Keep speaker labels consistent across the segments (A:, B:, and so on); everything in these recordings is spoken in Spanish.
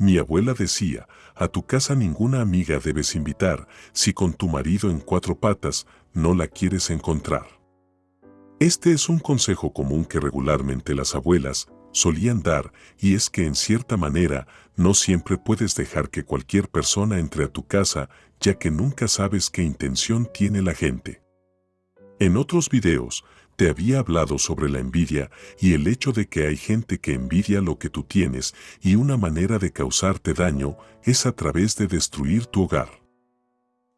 A: Mi abuela decía, a tu casa ninguna amiga debes invitar si con tu marido en cuatro patas no la quieres encontrar. Este es un consejo común que regularmente las abuelas solían dar y es que en cierta manera no siempre puedes dejar que cualquier persona entre a tu casa ya que nunca sabes qué intención tiene la gente. En otros videos, te había hablado sobre la envidia y el hecho de que hay gente que envidia lo que tú tienes y una manera de causarte daño es a través de destruir tu hogar.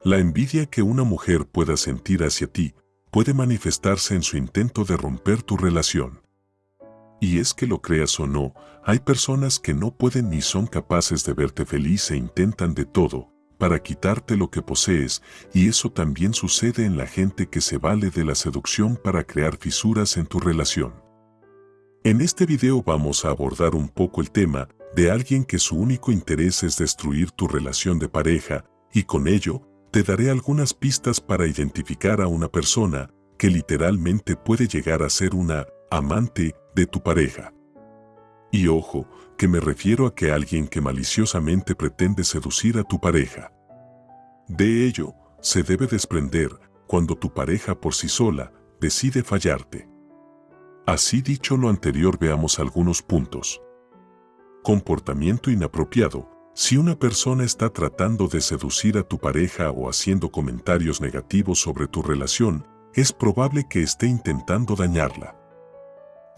A: La envidia que una mujer pueda sentir hacia ti puede manifestarse en su intento de romper tu relación. Y es que lo creas o no, hay personas que no pueden ni son capaces de verte feliz e intentan de todo, para quitarte lo que posees y eso también sucede en la gente que se vale de la seducción para crear fisuras en tu relación. En este video vamos a abordar un poco el tema de alguien que su único interés es destruir tu relación de pareja y con ello te daré algunas pistas para identificar a una persona que literalmente puede llegar a ser una amante de tu pareja. Y ojo, que me refiero a que alguien que maliciosamente pretende seducir a tu pareja. De ello, se debe desprender cuando tu pareja por sí sola decide fallarte. Así dicho lo anterior veamos algunos puntos. Comportamiento inapropiado. Si una persona está tratando de seducir a tu pareja o haciendo comentarios negativos sobre tu relación, es probable que esté intentando dañarla.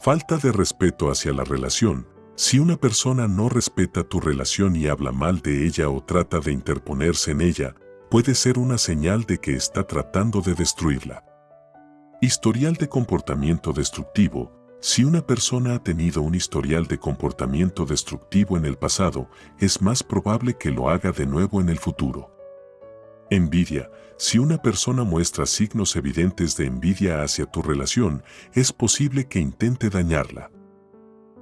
A: Falta de respeto hacia la relación. Si una persona no respeta tu relación y habla mal de ella o trata de interponerse en ella, puede ser una señal de que está tratando de destruirla. Historial de comportamiento destructivo. Si una persona ha tenido un historial de comportamiento destructivo en el pasado, es más probable que lo haga de nuevo en el futuro. Envidia. Si una persona muestra signos evidentes de envidia hacia tu relación, es posible que intente dañarla.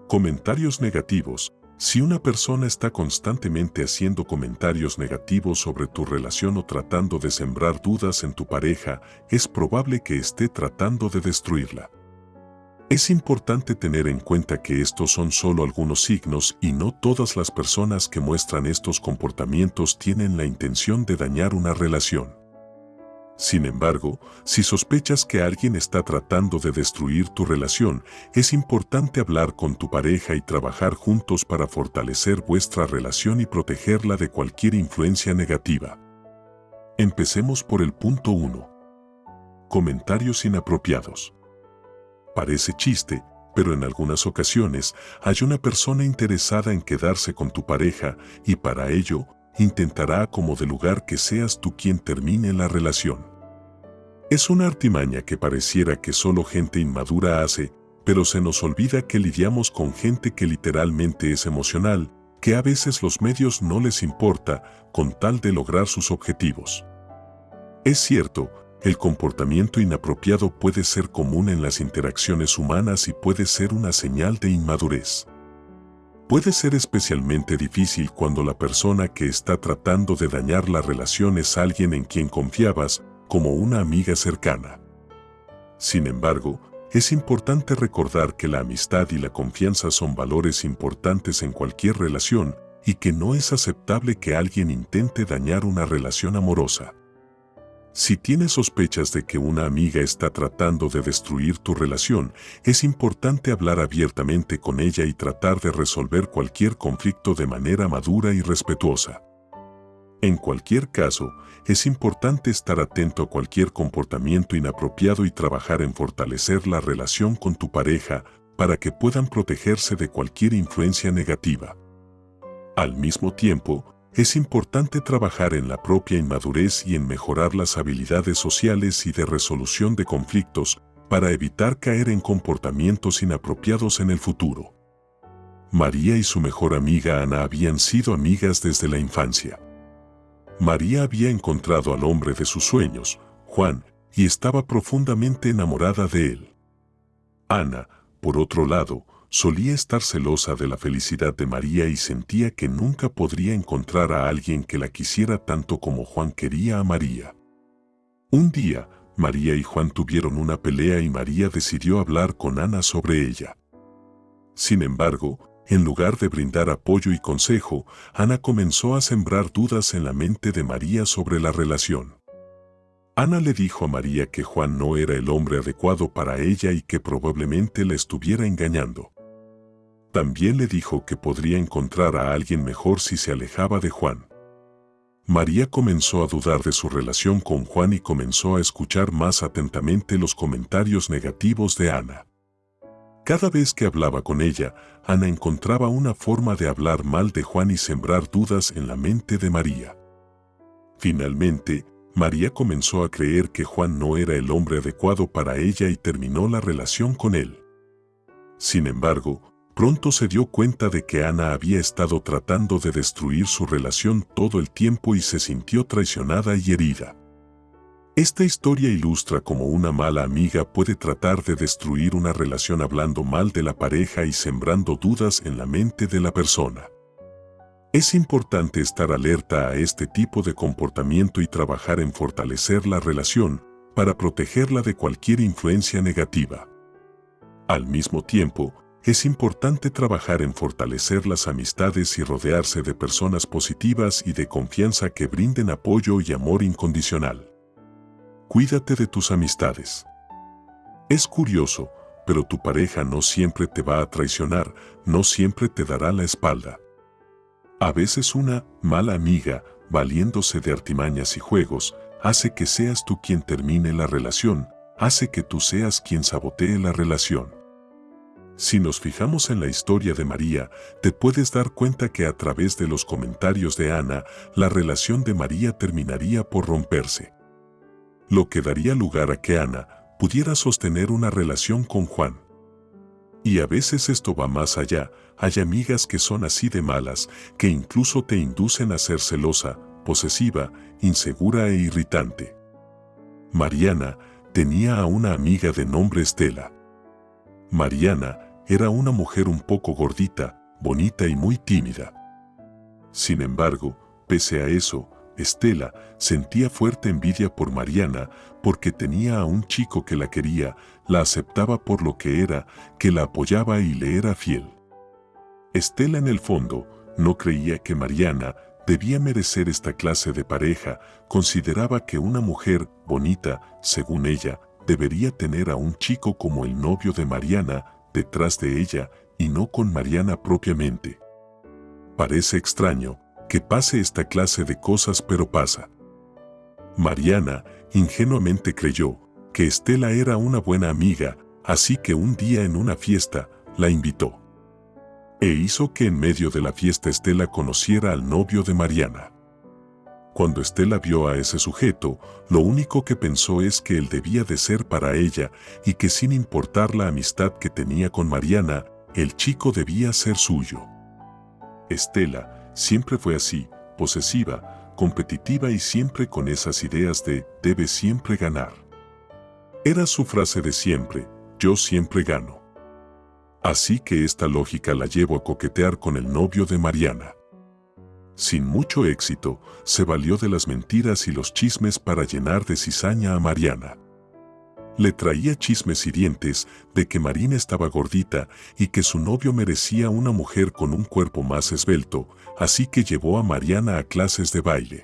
A: Comentarios negativos. Si una persona está constantemente haciendo comentarios negativos sobre tu relación o tratando de sembrar dudas en tu pareja, es probable que esté tratando de destruirla. Es importante tener en cuenta que estos son solo algunos signos y no todas las personas que muestran estos comportamientos tienen la intención de dañar una relación. Sin embargo, si sospechas que alguien está tratando de destruir tu relación, es importante hablar con tu pareja y trabajar juntos para fortalecer vuestra relación y protegerla de cualquier influencia negativa. Empecemos por el punto 1. Comentarios inapropiados. Parece chiste, pero en algunas ocasiones hay una persona interesada en quedarse con tu pareja y para ello intentará como de lugar que seas tú quien termine la relación. Es una artimaña que pareciera que solo gente inmadura hace, pero se nos olvida que lidiamos con gente que literalmente es emocional, que a veces los medios no les importa con tal de lograr sus objetivos. Es cierto, el comportamiento inapropiado puede ser común en las interacciones humanas y puede ser una señal de inmadurez. Puede ser especialmente difícil cuando la persona que está tratando de dañar la relación es alguien en quien confiabas, como una amiga cercana. Sin embargo, es importante recordar que la amistad y la confianza son valores importantes en cualquier relación y que no es aceptable que alguien intente dañar una relación amorosa. Si tienes sospechas de que una amiga está tratando de destruir tu relación, es importante hablar abiertamente con ella y tratar de resolver cualquier conflicto de manera madura y respetuosa. En cualquier caso, es importante estar atento a cualquier comportamiento inapropiado y trabajar en fortalecer la relación con tu pareja para que puedan protegerse de cualquier influencia negativa. Al mismo tiempo, es importante trabajar en la propia inmadurez y en mejorar las habilidades sociales y de resolución de conflictos para evitar caer en comportamientos inapropiados en el futuro. María y su mejor amiga Ana habían sido amigas desde la infancia. María había encontrado al hombre de sus sueños, Juan, y estaba profundamente enamorada de él. Ana, por otro lado, solía estar celosa de la felicidad de María y sentía que nunca podría encontrar a alguien que la quisiera tanto como Juan quería a María. Un día, María y Juan tuvieron una pelea y María decidió hablar con Ana sobre ella. Sin embargo, en lugar de brindar apoyo y consejo, Ana comenzó a sembrar dudas en la mente de María sobre la relación. Ana le dijo a María que Juan no era el hombre adecuado para ella y que probablemente la estuviera engañando. También le dijo que podría encontrar a alguien mejor si se alejaba de Juan. María comenzó a dudar de su relación con Juan y comenzó a escuchar más atentamente los comentarios negativos de Ana. Cada vez que hablaba con ella, Ana encontraba una forma de hablar mal de Juan y sembrar dudas en la mente de María. Finalmente, María comenzó a creer que Juan no era el hombre adecuado para ella y terminó la relación con él. Sin embargo, pronto se dio cuenta de que Ana había estado tratando de destruir su relación todo el tiempo y se sintió traicionada y herida. Esta historia ilustra cómo una mala amiga puede tratar de destruir una relación hablando mal de la pareja y sembrando dudas en la mente de la persona. Es importante estar alerta a este tipo de comportamiento y trabajar en fortalecer la relación para protegerla de cualquier influencia negativa. Al mismo tiempo, es importante trabajar en fortalecer las amistades y rodearse de personas positivas y de confianza que brinden apoyo y amor incondicional. Cuídate de tus amistades. Es curioso, pero tu pareja no siempre te va a traicionar, no siempre te dará la espalda. A veces una mala amiga, valiéndose de artimañas y juegos, hace que seas tú quien termine la relación, hace que tú seas quien sabotee la relación. Si nos fijamos en la historia de María, te puedes dar cuenta que a través de los comentarios de Ana, la relación de María terminaría por romperse. Lo que daría lugar a que Ana pudiera sostener una relación con Juan. Y a veces esto va más allá, hay amigas que son así de malas, que incluso te inducen a ser celosa, posesiva, insegura e irritante. Mariana tenía a una amiga de nombre Estela. Mariana era una mujer un poco gordita, bonita y muy tímida. Sin embargo, pese a eso, Estela sentía fuerte envidia por Mariana porque tenía a un chico que la quería, la aceptaba por lo que era, que la apoyaba y le era fiel. Estela en el fondo no creía que Mariana debía merecer esta clase de pareja, consideraba que una mujer bonita, según ella, debería tener a un chico como el novio de Mariana detrás de ella y no con Mariana propiamente. Parece extraño, que pase esta clase de cosas pero pasa. Mariana ingenuamente creyó que Estela era una buena amiga, así que un día en una fiesta la invitó. E hizo que en medio de la fiesta Estela conociera al novio de Mariana. Cuando Estela vio a ese sujeto, lo único que pensó es que él debía de ser para ella y que sin importar la amistad que tenía con Mariana, el chico debía ser suyo. Estela, Siempre fue así, posesiva, competitiva y siempre con esas ideas de debe siempre ganar. Era su frase de siempre, yo siempre gano. Así que esta lógica la llevó a coquetear con el novio de Mariana. Sin mucho éxito, se valió de las mentiras y los chismes para llenar de cizaña a Mariana le traía chismes hirientes de que Marina estaba gordita y que su novio merecía una mujer con un cuerpo más esbelto, así que llevó a Mariana a clases de baile.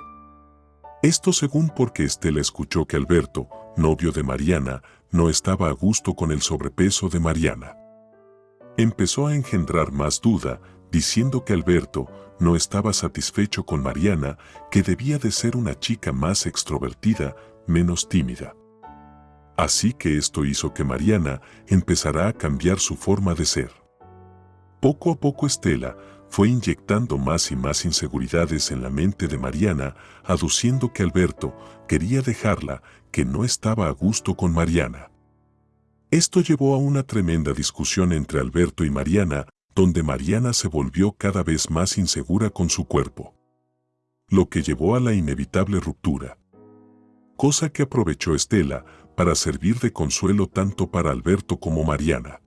A: Esto según porque Estela escuchó que Alberto, novio de Mariana, no estaba a gusto con el sobrepeso de Mariana. Empezó a engendrar más duda, diciendo que Alberto no estaba satisfecho con Mariana, que debía de ser una chica más extrovertida, menos tímida. Así que esto hizo que Mariana empezara a cambiar su forma de ser. Poco a poco Estela fue inyectando más y más inseguridades en la mente de Mariana, aduciendo que Alberto quería dejarla, que no estaba a gusto con Mariana. Esto llevó a una tremenda discusión entre Alberto y Mariana, donde Mariana se volvió cada vez más insegura con su cuerpo. Lo que llevó a la inevitable ruptura. Cosa que aprovechó Estela para servir de consuelo tanto para Alberto como Mariana.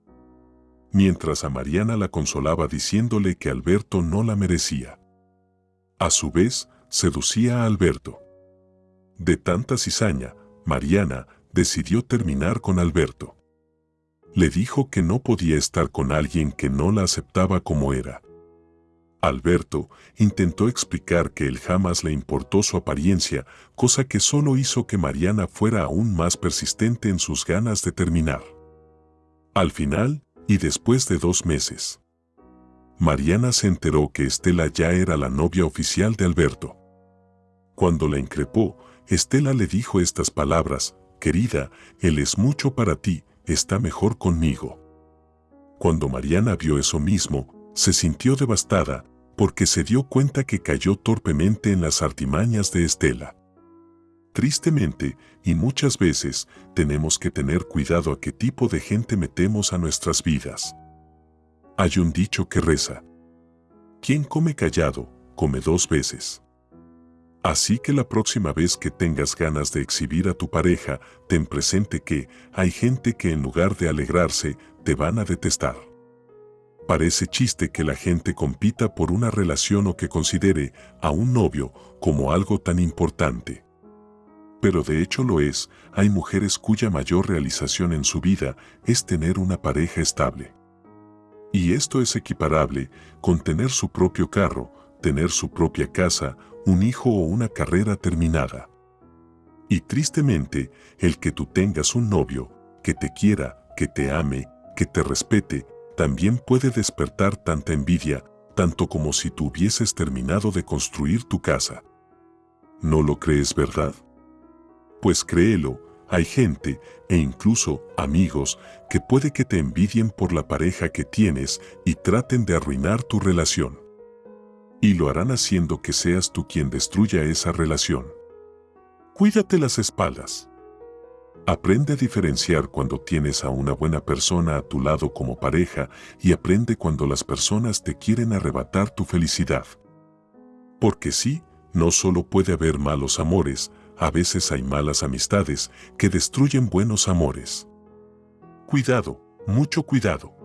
A: Mientras a Mariana la consolaba diciéndole que Alberto no la merecía. A su vez, seducía a Alberto. De tanta cizaña, Mariana decidió terminar con Alberto. Le dijo que no podía estar con alguien que no la aceptaba como era. Alberto intentó explicar que él jamás le importó su apariencia, cosa que solo hizo que Mariana fuera aún más persistente en sus ganas de terminar. Al final, y después de dos meses, Mariana se enteró que Estela ya era la novia oficial de Alberto. Cuando la increpó, Estela le dijo estas palabras, querida, él es mucho para ti, está mejor conmigo. Cuando Mariana vio eso mismo, se sintió devastada, porque se dio cuenta que cayó torpemente en las artimañas de Estela. Tristemente, y muchas veces, tenemos que tener cuidado a qué tipo de gente metemos a nuestras vidas. Hay un dicho que reza. Quien come callado, come dos veces. Así que la próxima vez que tengas ganas de exhibir a tu pareja, ten presente que hay gente que en lugar de alegrarse, te van a detestar. Parece chiste que la gente compita por una relación o que considere a un novio como algo tan importante. Pero de hecho lo es, hay mujeres cuya mayor realización en su vida es tener una pareja estable. Y esto es equiparable con tener su propio carro, tener su propia casa, un hijo o una carrera terminada. Y tristemente, el que tú tengas un novio, que te quiera, que te ame, que te respete, también puede despertar tanta envidia, tanto como si tú hubieses terminado de construir tu casa. ¿No lo crees verdad? Pues créelo, hay gente, e incluso amigos, que puede que te envidien por la pareja que tienes y traten de arruinar tu relación y lo harán haciendo que seas tú quien destruya esa relación. Cuídate las espaldas. Aprende a diferenciar cuando tienes a una buena persona a tu lado como pareja y aprende cuando las personas te quieren arrebatar tu felicidad. Porque sí, no solo puede haber malos amores, a veces hay malas amistades que destruyen buenos amores. Cuidado, mucho cuidado.